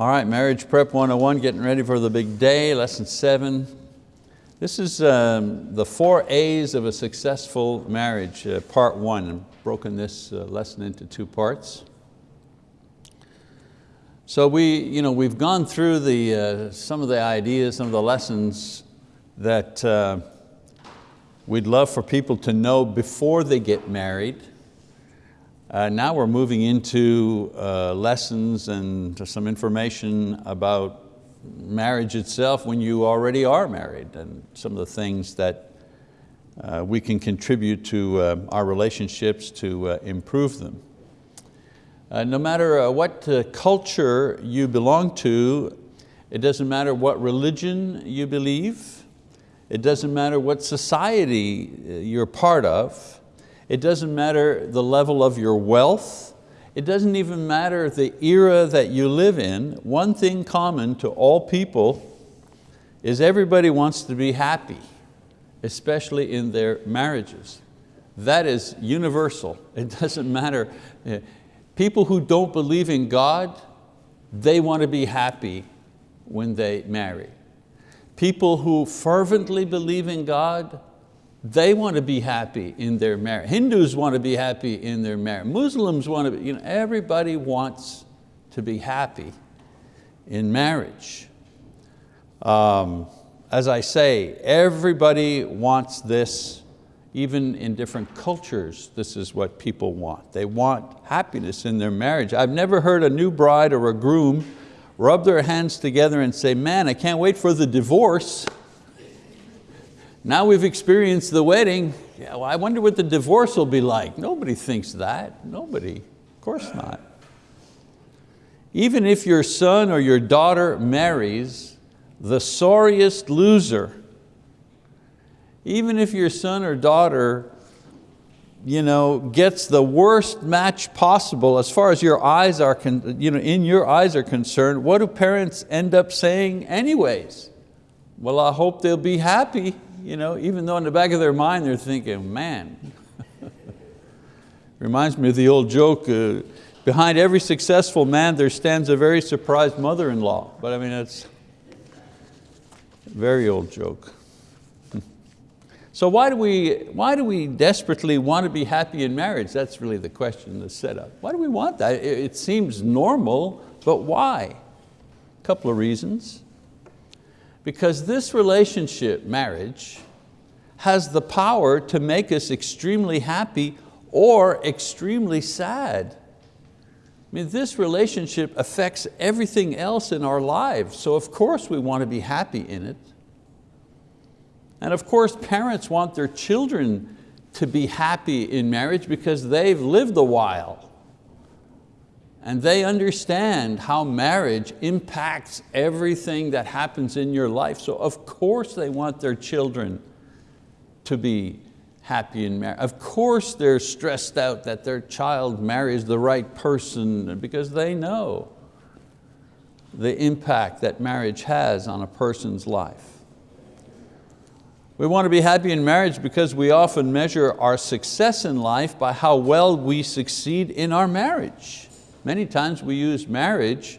All right, Marriage Prep 101, getting ready for the big day, lesson seven. This is um, the four A's of a successful marriage, uh, part one. I've broken this uh, lesson into two parts. So we, you know, we've gone through the, uh, some of the ideas, some of the lessons that uh, we'd love for people to know before they get married. Uh, now we're moving into uh, lessons and some information about marriage itself when you already are married and some of the things that uh, we can contribute to uh, our relationships to uh, improve them. Uh, no matter what culture you belong to, it doesn't matter what religion you believe, it doesn't matter what society you're part of, it doesn't matter the level of your wealth. It doesn't even matter the era that you live in. One thing common to all people is everybody wants to be happy, especially in their marriages. That is universal. It doesn't matter. People who don't believe in God, they want to be happy when they marry. People who fervently believe in God, they want to be happy in their marriage. Hindus want to be happy in their marriage. Muslims want to be, you know, everybody wants to be happy in marriage. Um, as I say, everybody wants this, even in different cultures, this is what people want. They want happiness in their marriage. I've never heard a new bride or a groom rub their hands together and say, man, I can't wait for the divorce. Now we've experienced the wedding, yeah, well, I wonder what the divorce will be like. Nobody thinks that, nobody, of course not. Even if your son or your daughter marries the sorriest loser, even if your son or daughter you know, gets the worst match possible as far as your eyes are, you know, in your eyes are concerned, what do parents end up saying anyways? Well, I hope they'll be happy you know, even though in the back of their mind they're thinking, man. Reminds me of the old joke, uh, behind every successful man there stands a very surprised mother-in-law. But I mean, it's a very old joke. So why do, we, why do we desperately want to be happy in marriage? That's really the question, the setup. Why do we want that? It, it seems normal, but why? A couple of reasons. Because this relationship, marriage, has the power to make us extremely happy or extremely sad. I mean, this relationship affects everything else in our lives, so of course we want to be happy in it. And of course parents want their children to be happy in marriage because they've lived a while and they understand how marriage impacts everything that happens in your life. So of course they want their children to be happy in marriage. Of course they're stressed out that their child marries the right person because they know the impact that marriage has on a person's life. We want to be happy in marriage because we often measure our success in life by how well we succeed in our marriage. Many times we use marriage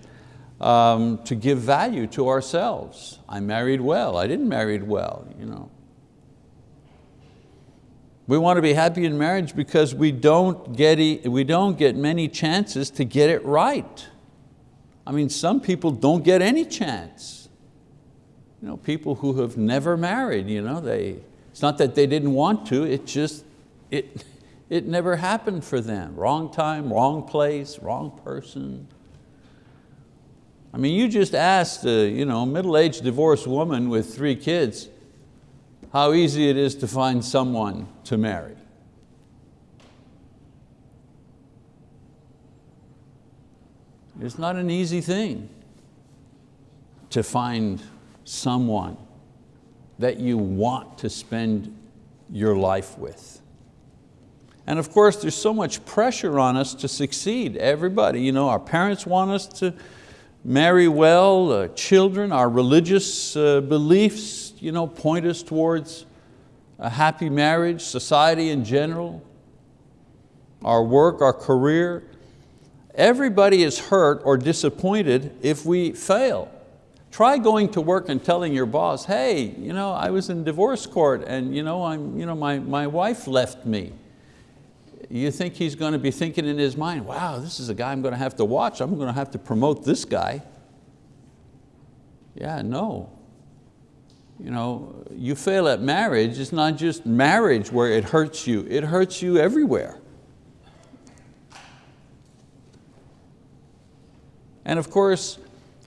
um, to give value to ourselves. I married well, I didn't marry well. You know. We want to be happy in marriage because we don't, get, we don't get many chances to get it right. I mean, some people don't get any chance. You know, people who have never married, you know, they, it's not that they didn't want to, it just, it, it never happened for them. Wrong time, wrong place, wrong person. I mean, you just asked a you know, middle-aged divorced woman with three kids how easy it is to find someone to marry. It's not an easy thing to find someone that you want to spend your life with. And of course, there's so much pressure on us to succeed. Everybody, you know, our parents want us to marry well, uh, children, our religious uh, beliefs you know, point us towards a happy marriage, society in general, our work, our career. Everybody is hurt or disappointed if we fail. Try going to work and telling your boss, hey, you know, I was in divorce court and you know, I'm, you know, my, my wife left me. You think he's going to be thinking in his mind, wow, this is a guy I'm going to have to watch. I'm going to have to promote this guy. Yeah, no. You know, you fail at marriage, it's not just marriage where it hurts you, it hurts you everywhere. And of course,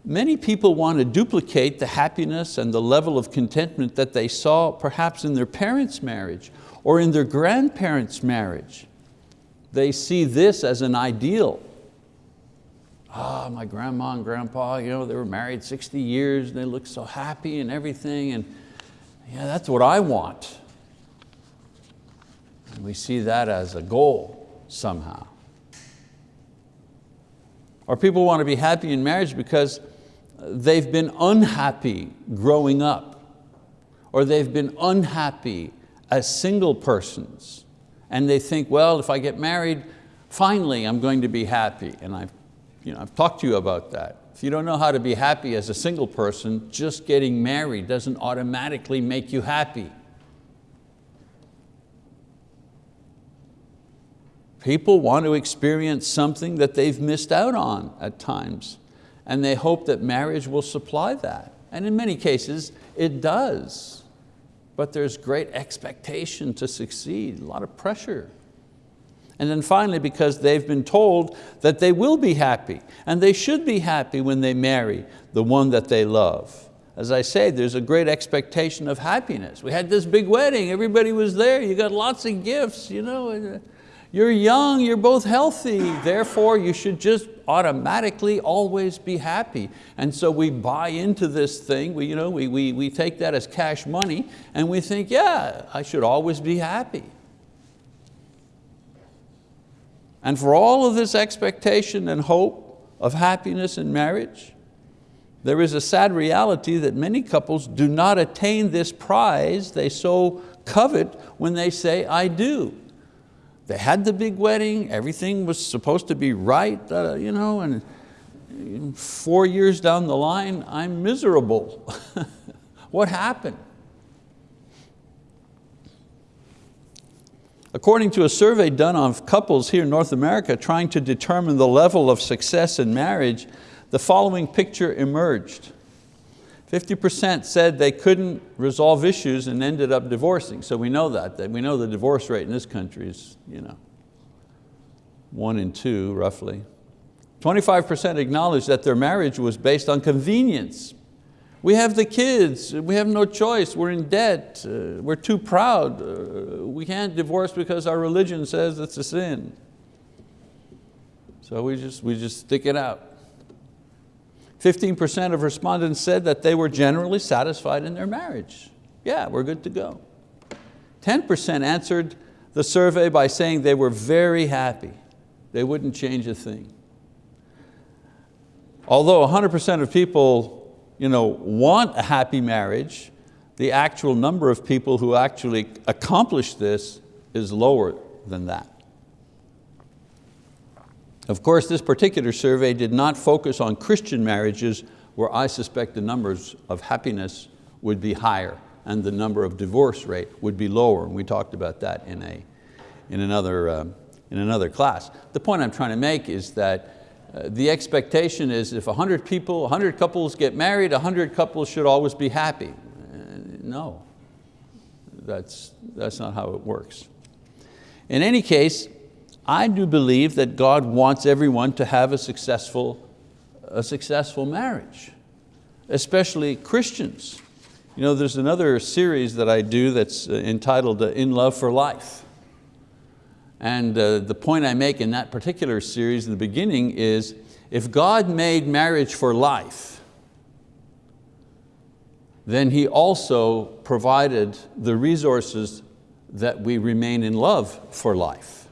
Many people want to duplicate the happiness and the level of contentment that they saw perhaps in their parents' marriage or in their grandparents' marriage. They see this as an ideal. Ah, oh, my grandma and grandpa, you know, they were married 60 years and they look so happy and everything and yeah, that's what I want. And we see that as a goal somehow. Or people want to be happy in marriage because they've been unhappy growing up, or they've been unhappy as single persons, and they think, well, if I get married, finally I'm going to be happy. And I've, you know, I've talked to you about that. If you don't know how to be happy as a single person, just getting married doesn't automatically make you happy. People want to experience something that they've missed out on at times and they hope that marriage will supply that. And in many cases, it does. But there's great expectation to succeed, a lot of pressure. And then finally, because they've been told that they will be happy, and they should be happy when they marry the one that they love. As I say, there's a great expectation of happiness. We had this big wedding, everybody was there, you got lots of gifts, you know. Uh, You're young, you're both healthy, therefore you should just automatically always be happy. And so we buy into this thing, we, you know, we, we, we take that as cash money and we think, yeah, I should always be happy. And for all of this expectation and hope of happiness in marriage, there is a sad reality that many couples do not attain this prize they so covet when they say, I do. They had the big wedding, everything was supposed to be right, uh, you know, and four years down the line, I'm miserable. what happened? According to a survey done on couples here in North America trying to determine the level of success in marriage, the following picture emerged. 50% said they couldn't resolve issues and ended up divorcing. So we know that, that we know the divorce rate in this country is you know, one in two roughly. 25% acknowledged that their marriage was based on convenience. We have the kids, we have no choice, we're in debt, uh, we're too proud, uh, we can't divorce because our religion says it's a sin. So we just, we just stick it out. 15% of respondents said that they were generally satisfied in their marriage. Yeah, we're good to go. 10% answered the survey by saying they were very happy. They wouldn't change a thing. Although 100% of people you know, want a happy marriage, the actual number of people who actually accomplish this is lower than that. Of course, this particular survey did not focus on Christian marriages where I suspect the numbers of happiness would be higher and the number of divorce rate would be lower. And we talked about that in, a, in, another, uh, in another class. The point I'm trying to make is that uh, the expectation is if 100 people, 100 couples get married, 100 couples should always be happy. Uh, no, that's, that's not how it works. In any case, I do believe that God wants everyone to have a successful, a successful marriage, especially Christians. You know, there's another series that I do that's uh, entitled uh, In Love for Life. And uh, the point I make in that particular series in the beginning is, if God made marriage for life, then He also provided the resources that we remain in love for life.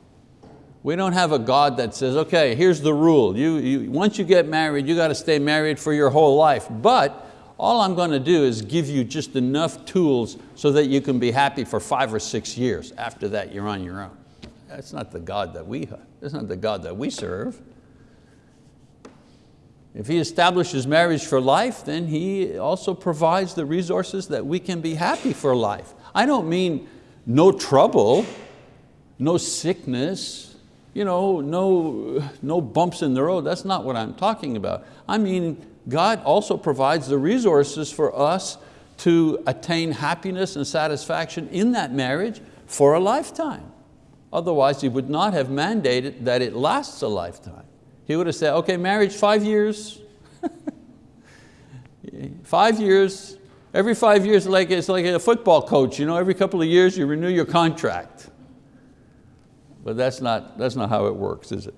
We don't have a God that says, okay, here's the rule. You, you, once you get married, you got to stay married for your whole life. But all I'm going to do is give you just enough tools so that you can be happy for five or six years. After that, you're on your own. That's not the God that we, that's not the God that we serve. If He establishes marriage for life, then He also provides the resources that we can be happy for life. I don't mean no trouble, no sickness, you know, no, no bumps in the road. That's not what I'm talking about. I mean, God also provides the resources for us to attain happiness and satisfaction in that marriage for a lifetime. Otherwise, He would not have mandated that it lasts a lifetime. He would have said, okay, marriage five years, five years, every five years like, it's like a football coach, you know, every couple of years you renew your contract. But that's not, that's not how it works, is it?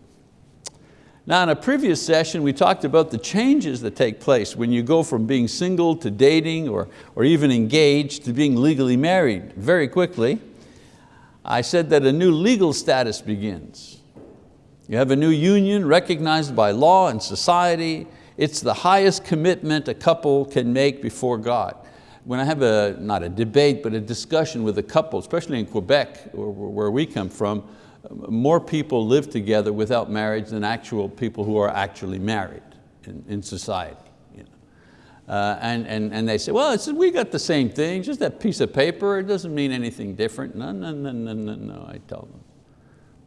Now in a previous session we talked about the changes that take place when you go from being single to dating or, or even engaged to being legally married very quickly. I said that a new legal status begins. You have a new union recognized by law and society. It's the highest commitment a couple can make before God. When I have a, not a debate, but a discussion with a couple, especially in Quebec, where we come from, more people live together without marriage than actual people who are actually married in, in society. You know. uh, and, and, and they say, well, it's, we got the same thing, just that piece of paper, it doesn't mean anything different. No, no, no, no, no, no, I tell them.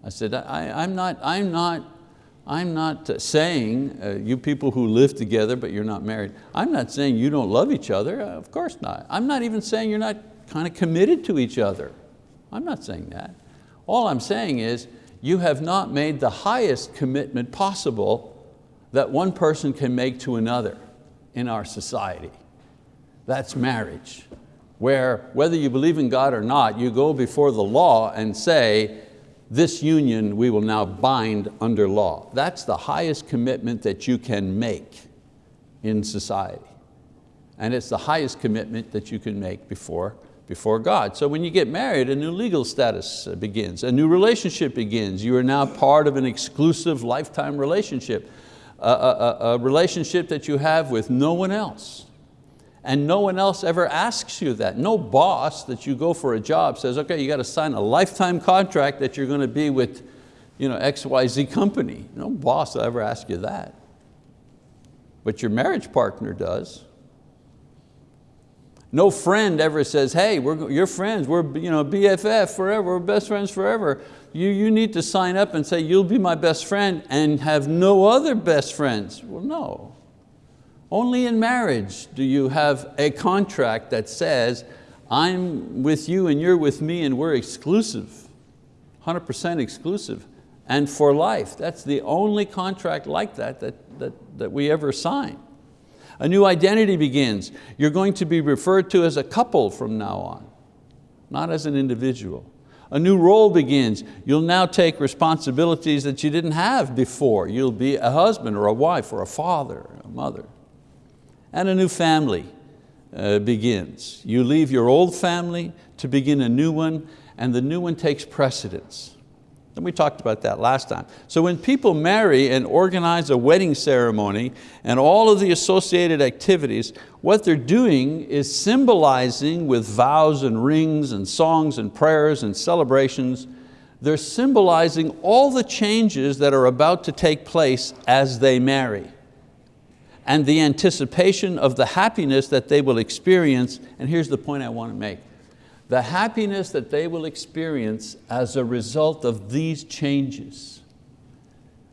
I said, I, I'm not, I'm not, I'm not saying, uh, you people who live together but you're not married, I'm not saying you don't love each other, uh, of course not. I'm not even saying you're not kind of committed to each other. I'm not saying that. All I'm saying is, you have not made the highest commitment possible that one person can make to another in our society. That's marriage, where whether you believe in God or not, you go before the law and say, this union we will now bind under law. That's the highest commitment that you can make in society. And it's the highest commitment that you can make before before God. So when you get married, a new legal status uh, begins, a new relationship begins. You are now part of an exclusive lifetime relationship, a, a, a relationship that you have with no one else. And no one else ever asks you that. No boss that you go for a job says, okay, you got to sign a lifetime contract that you're going to be with you know, XYZ company. No boss will ever ask you that. But your marriage partner does. No friend ever says, hey, we're, you're friends, we're you know, BFF forever, we're best friends forever. You, you need to sign up and say, you'll be my best friend and have no other best friends. Well, no. Only in marriage do you have a contract that says, I'm with you and you're with me and we're exclusive, 100% exclusive, and for life. That's the only contract like that that, that, that we ever sign. A new identity begins. You're going to be referred to as a couple from now on, not as an individual. A new role begins. You'll now take responsibilities that you didn't have before. You'll be a husband or a wife or a father, or a mother. And a new family uh, begins. You leave your old family to begin a new one and the new one takes precedence. And we talked about that last time. So when people marry and organize a wedding ceremony and all of the associated activities, what they're doing is symbolizing with vows and rings and songs and prayers and celebrations, they're symbolizing all the changes that are about to take place as they marry and the anticipation of the happiness that they will experience. And here's the point I want to make the happiness that they will experience as a result of these changes.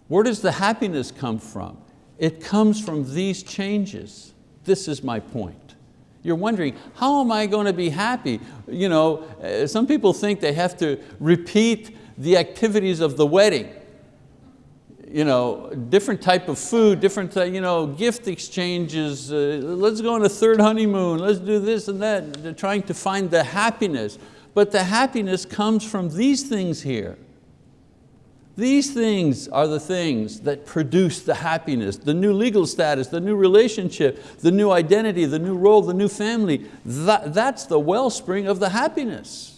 Where does the happiness come from? It comes from these changes. This is my point. You're wondering, how am I going to be happy? You know, uh, some people think they have to repeat the activities of the wedding you know, different type of food, different you know, gift exchanges, uh, let's go on a third honeymoon, let's do this and that. They're trying to find the happiness. But the happiness comes from these things here. These things are the things that produce the happiness, the new legal status, the new relationship, the new identity, the new role, the new family. That, that's the wellspring of the happiness.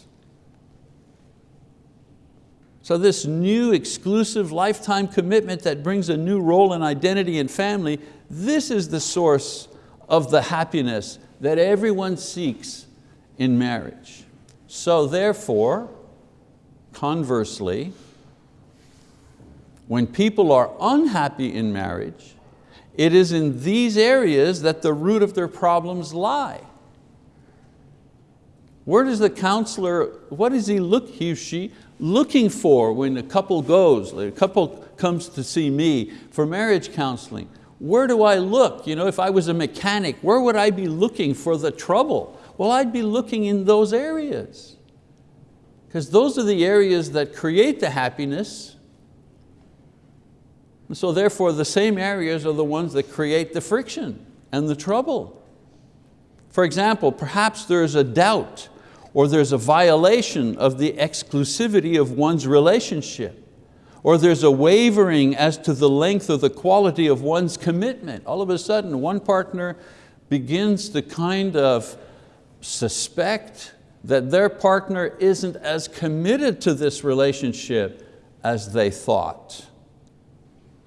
So this new exclusive lifetime commitment that brings a new role and identity and family, this is the source of the happiness that everyone seeks in marriage. So therefore, conversely, when people are unhappy in marriage, it is in these areas that the root of their problems lie. Where does the counselor, what is he look, he or she looking for when a couple goes, a couple comes to see me for marriage counseling? Where do I look? You know, if I was a mechanic, where would I be looking for the trouble? Well, I'd be looking in those areas. Because those are the areas that create the happiness. And So therefore, the same areas are the ones that create the friction and the trouble. For example, perhaps there's a doubt or there's a violation of the exclusivity of one's relationship or there's a wavering as to the length or the quality of one's commitment. All of a sudden, one partner begins to kind of suspect that their partner isn't as committed to this relationship as they thought.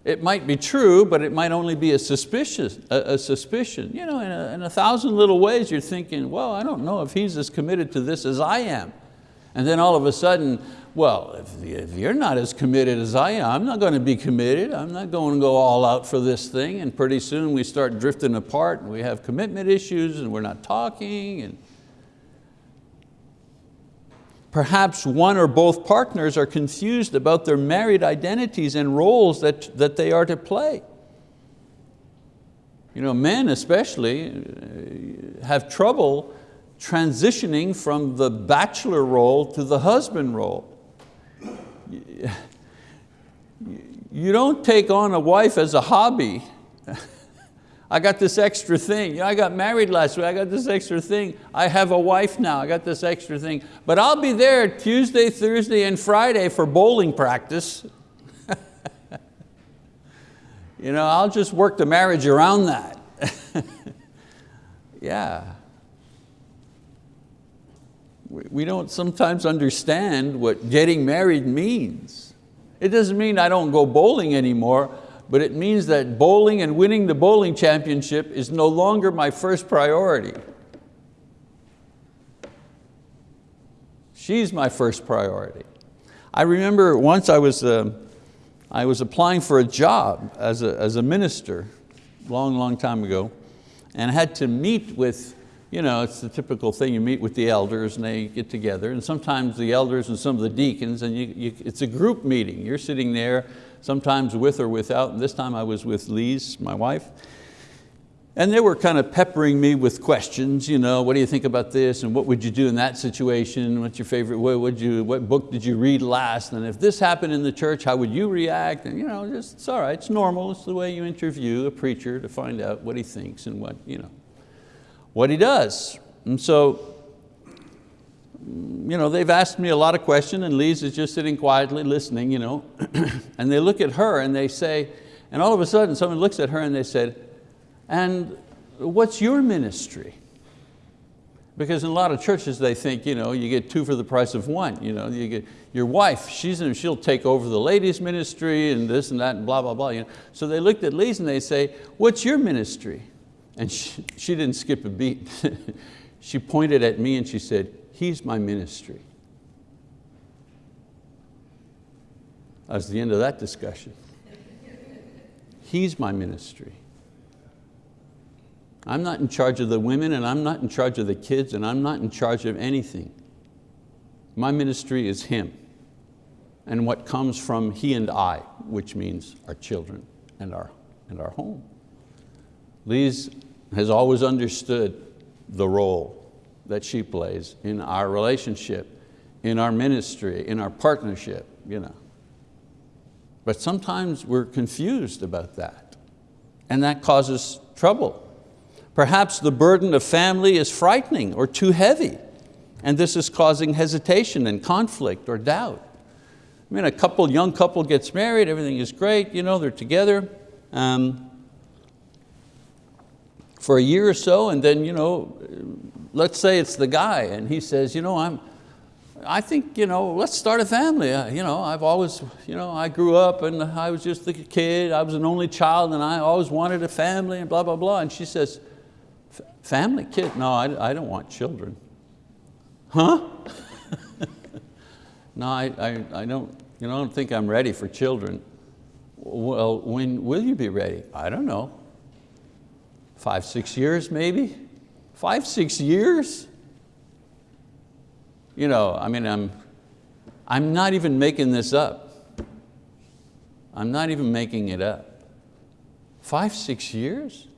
It might be true, but it might only be a, suspicious, a, a suspicion. You know, in a, in a thousand little ways you're thinking, well, I don't know if he's as committed to this as I am. And then all of a sudden, well, if, if you're not as committed as I am, I'm not going to be committed. I'm not going to go all out for this thing. And pretty soon we start drifting apart and we have commitment issues and we're not talking. And Perhaps one or both partners are confused about their married identities and roles that, that they are to play. You know, men especially uh, have trouble transitioning from the bachelor role to the husband role. You don't take on a wife as a hobby. I got this extra thing. You know, I got married last week, I got this extra thing. I have a wife now, I got this extra thing. But I'll be there Tuesday, Thursday, and Friday for bowling practice. you know, I'll just work the marriage around that. yeah we don't sometimes understand what getting married means. It doesn't mean I don't go bowling anymore, but it means that bowling and winning the bowling championship is no longer my first priority. She's my first priority. I remember once I was, uh, I was applying for a job as a, as a minister, long, long time ago, and I had to meet with you know, it's the typical thing, you meet with the elders and they get together and sometimes the elders and some of the deacons and you, you, it's a group meeting. You're sitting there, sometimes with or without, and this time I was with Lise, my wife, and they were kind of peppering me with questions, you know, what do you think about this and what would you do in that situation? What's your favorite, what, would you, what book did you read last? And if this happened in the church, how would you react? And you know, just, it's all right, it's normal, it's the way you interview a preacher to find out what he thinks and what, you know what he does. And so, you know, they've asked me a lot of questions and Lise is just sitting quietly listening, you know, and they look at her and they say, and all of a sudden someone looks at her and they said, and what's your ministry? Because in a lot of churches they think, you know, you get two for the price of one. You, know, you get your wife, she's in, she'll take over the ladies ministry and this and that and blah, blah, blah. You know. So they looked at Lise and they say, what's your ministry? And she, she didn't skip a beat. she pointed at me and she said, he's my ministry. That was the end of that discussion. He's my ministry. I'm not in charge of the women and I'm not in charge of the kids and I'm not in charge of anything. My ministry is Him and what comes from He and I, which means our children and our, and our home. Lise has always understood the role that she plays in our relationship, in our ministry, in our partnership. You know. But sometimes we're confused about that and that causes trouble. Perhaps the burden of family is frightening or too heavy and this is causing hesitation and conflict or doubt. I mean, a couple, young couple gets married, everything is great, you know, they're together. Um, for a year or so and then, you know, let's say it's the guy and he says, you know, I'm, I think, you know, let's start a family. Uh, you know, I've always, you know, I grew up and I was just a kid, I was an only child and I always wanted a family and blah, blah, blah. And she says, family, kid? No, I, I don't want children. Huh? no, I, I, I, don't, you know, I don't think I'm ready for children. Well, when will you be ready? I don't know. Five, six years maybe? Five, six years? You know, I mean, I'm, I'm not even making this up. I'm not even making it up. Five, six years?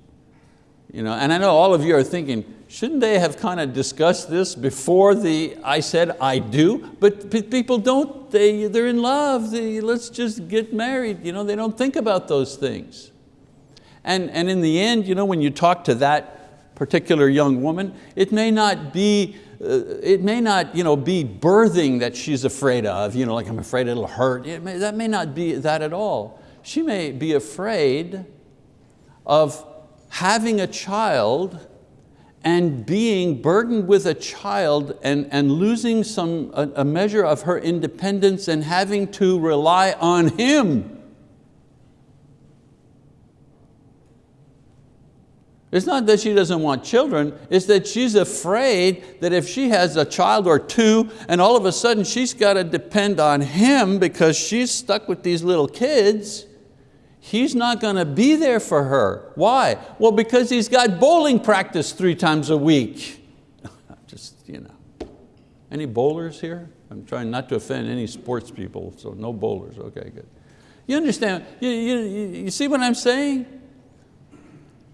You know, and I know all of you are thinking, shouldn't they have kind of discussed this before the I said I do? But people don't, they, they're in love, they, let's just get married. You know, they don't think about those things. And, and in the end, you know, when you talk to that particular young woman, it may not be uh, it may not you know, be birthing that she's afraid of, you know, like I'm afraid it'll hurt. It may, that may not be that at all. She may be afraid of having a child and being burdened with a child and, and losing some, a, a measure of her independence and having to rely on him. It's not that she doesn't want children, it's that she's afraid that if she has a child or two and all of a sudden she's got to depend on him because she's stuck with these little kids, he's not going to be there for her. Why? Well, because he's got bowling practice three times a week. Just, you know. Any bowlers here? I'm trying not to offend any sports people, so no bowlers, okay, good. You understand, you, you, you see what I'm saying?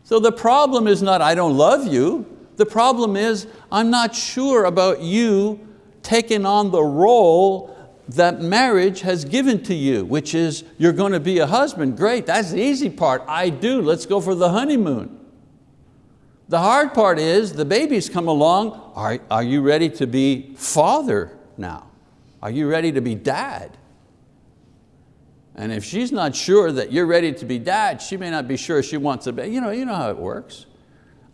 So the problem is not I don't love you, the problem is I'm not sure about you taking on the role that marriage has given to you, which is you're going to be a husband. Great, that's the easy part. I do, let's go for the honeymoon. The hard part is the babies come along. Are, are you ready to be father now? Are you ready to be dad? And if she's not sure that you're ready to be dad, she may not be sure she wants a baby. You know, you know how it works.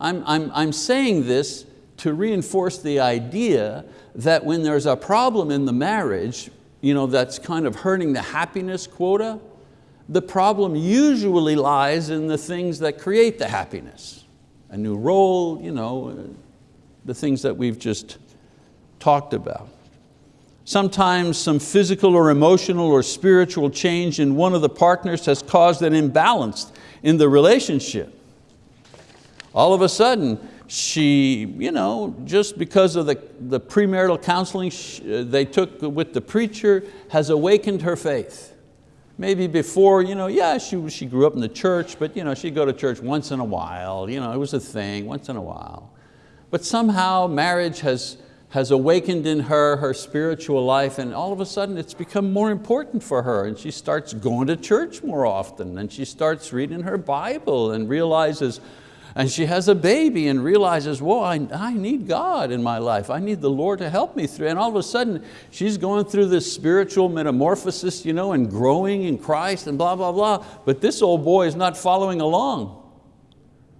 I'm, I'm, I'm saying this to reinforce the idea that when there's a problem in the marriage, you know, that's kind of hurting the happiness quota, the problem usually lies in the things that create the happiness. A new role, you know, the things that we've just talked about. Sometimes some physical or emotional or spiritual change in one of the partners has caused an imbalance in the relationship. All of a sudden, she, you know, just because of the, the premarital counseling uh, they took with the preacher, has awakened her faith. Maybe before, you know, yeah, she, she grew up in the church, but you know, she'd go to church once in a while. You know, it was a thing, once in a while. But somehow marriage has, has awakened in her her spiritual life and all of a sudden it's become more important for her and she starts going to church more often and she starts reading her Bible and realizes, and she has a baby and realizes, whoa, I, I need God in my life. I need the Lord to help me through. And all of a sudden, she's going through this spiritual metamorphosis you know, and growing in Christ and blah, blah, blah. But this old boy is not following along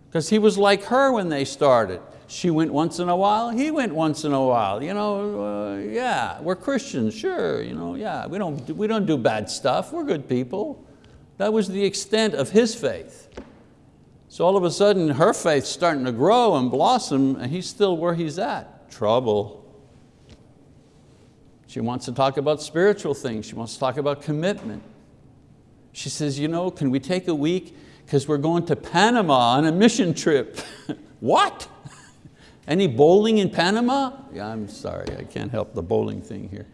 because he was like her when they started. She went once in a while, he went once in a while. You know, uh, yeah, we're Christians, sure. You know, yeah, we don't, we don't do bad stuff, we're good people. That was the extent of his faith. So all of a sudden her faith's starting to grow and blossom and he's still where he's at. Trouble. She wants to talk about spiritual things. She wants to talk about commitment. She says, you know, can we take a week? Because we're going to Panama on a mission trip. what? Any bowling in Panama? Yeah, I'm sorry, I can't help the bowling thing here.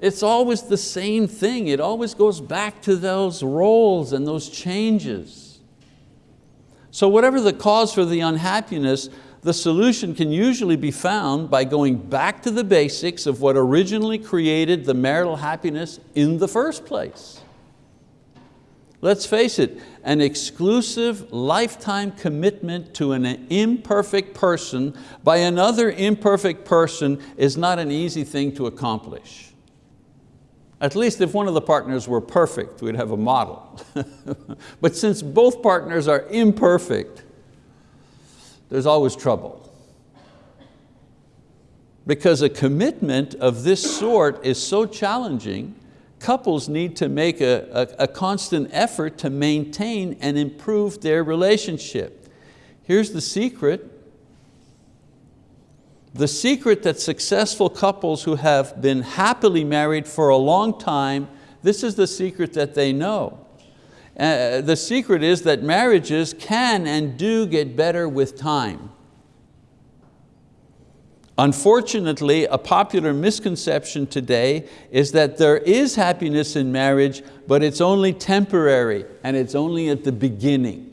It's always the same thing. It always goes back to those roles and those changes. So whatever the cause for the unhappiness, the solution can usually be found by going back to the basics of what originally created the marital happiness in the first place. Let's face it, an exclusive lifetime commitment to an imperfect person by another imperfect person is not an easy thing to accomplish. At least if one of the partners were perfect, we'd have a model. but since both partners are imperfect, there's always trouble. Because a commitment of this sort is so challenging, couples need to make a, a, a constant effort to maintain and improve their relationship. Here's the secret, the secret that successful couples who have been happily married for a long time, this is the secret that they know. Uh, the secret is that marriages can and do get better with time. Unfortunately, a popular misconception today is that there is happiness in marriage, but it's only temporary and it's only at the beginning.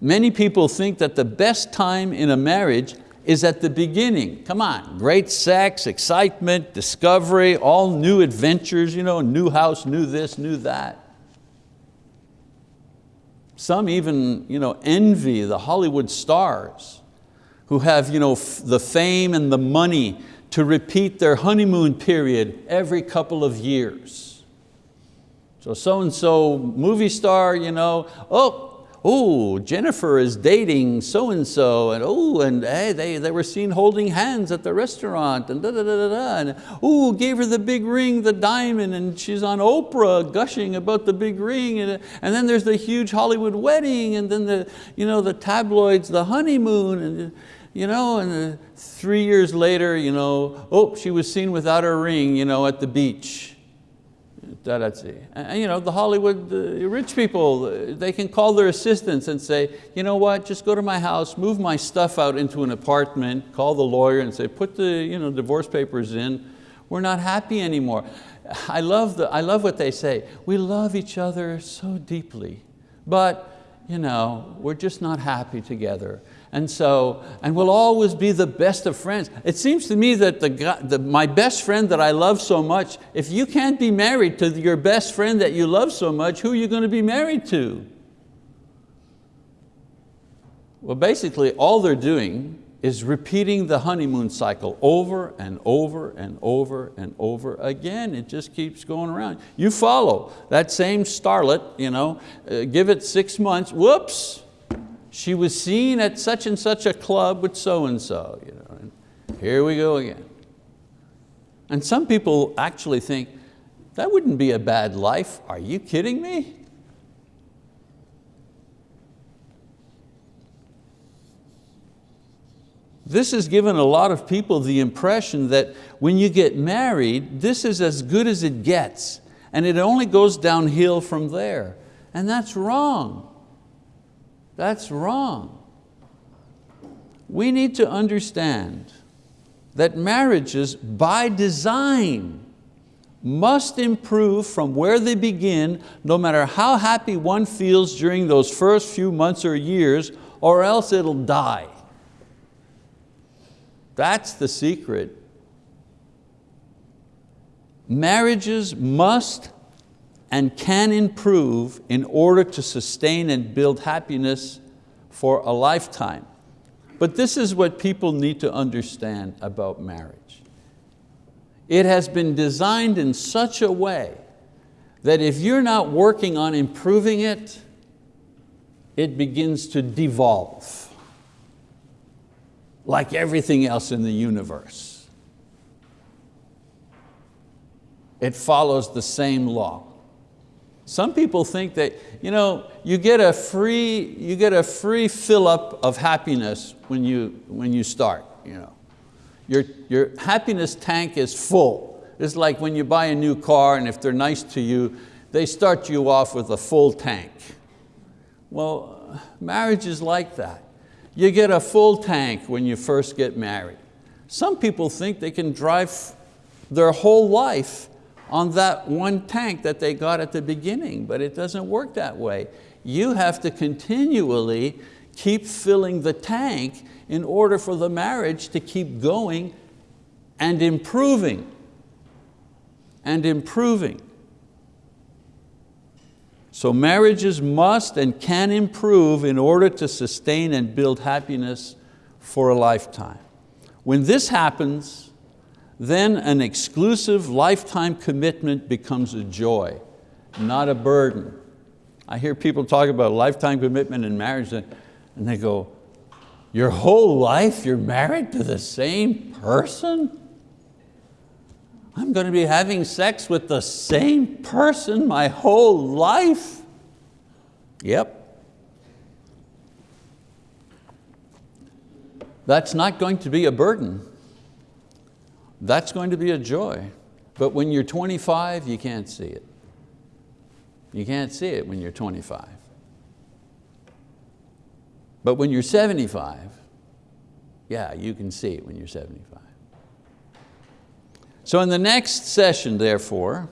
Many people think that the best time in a marriage is at the beginning. Come on, great sex, excitement, discovery, all new adventures, you know, new house, new this, new that. Some even you know, envy the Hollywood stars who have you know, the fame and the money to repeat their honeymoon period every couple of years. So so-and-so movie star, you know, oh, oh, Jennifer is dating so-and-so, and oh, and hey, they, they were seen holding hands at the restaurant, and da da da da da, and oh, gave her the big ring, the diamond, and she's on Oprah gushing about the big ring, and, and then there's the huge Hollywood wedding, and then the, you know, the tabloids, the honeymoon, and, you know, and uh, three years later, you know, oh, she was seen without her ring you know, at the beach. And you know, the Hollywood rich people, they can call their assistants and say, you know what, just go to my house, move my stuff out into an apartment, call the lawyer and say, put the you know, divorce papers in, we're not happy anymore. I love, the, I love what they say, we love each other so deeply, but you know, we're just not happy together. And so, and we'll always be the best of friends. It seems to me that the, the, my best friend that I love so much, if you can't be married to your best friend that you love so much, who are you going to be married to? Well, basically all they're doing is repeating the honeymoon cycle over and over and over and over again. It just keeps going around. You follow that same starlet, you know, uh, give it six months, whoops, she was seen at such and such a club with so-and-so. You know, and here we go again. And some people actually think, that wouldn't be a bad life. Are you kidding me? This has given a lot of people the impression that when you get married, this is as good as it gets, and it only goes downhill from there. And that's wrong. That's wrong. We need to understand that marriages by design must improve from where they begin no matter how happy one feels during those first few months or years or else it'll die. That's the secret. Marriages must and can improve in order to sustain and build happiness for a lifetime. But this is what people need to understand about marriage. It has been designed in such a way that if you're not working on improving it, it begins to devolve like everything else in the universe. It follows the same law. Some people think that you, know, you get a free, you get a free fill up of happiness when you, when you start. You know. your, your happiness tank is full. It's like when you buy a new car and if they're nice to you, they start you off with a full tank. Well, marriage is like that. You get a full tank when you first get married. Some people think they can drive their whole life on that one tank that they got at the beginning, but it doesn't work that way. You have to continually keep filling the tank in order for the marriage to keep going and improving and improving. So marriages must and can improve in order to sustain and build happiness for a lifetime. When this happens, then an exclusive lifetime commitment becomes a joy, not a burden. I hear people talk about lifetime commitment in marriage and they go, your whole life you're married to the same person? I'm going to be having sex with the same person my whole life? Yep. That's not going to be a burden that's going to be a joy. But when you're 25, you can't see it. You can't see it when you're 25. But when you're 75, yeah, you can see it when you're 75. So in the next session, therefore,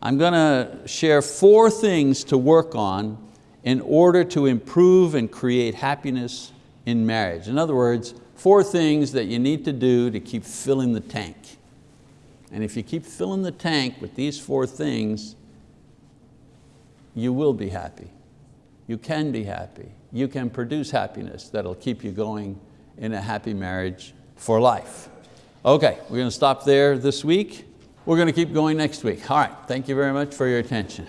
I'm going to share four things to work on in order to improve and create happiness in marriage. In other words, four things that you need to do to keep filling the tank. And if you keep filling the tank with these four things, you will be happy. You can be happy. You can produce happiness that'll keep you going in a happy marriage for life. Okay, we're going to stop there this week. We're going to keep going next week. All right, thank you very much for your attention.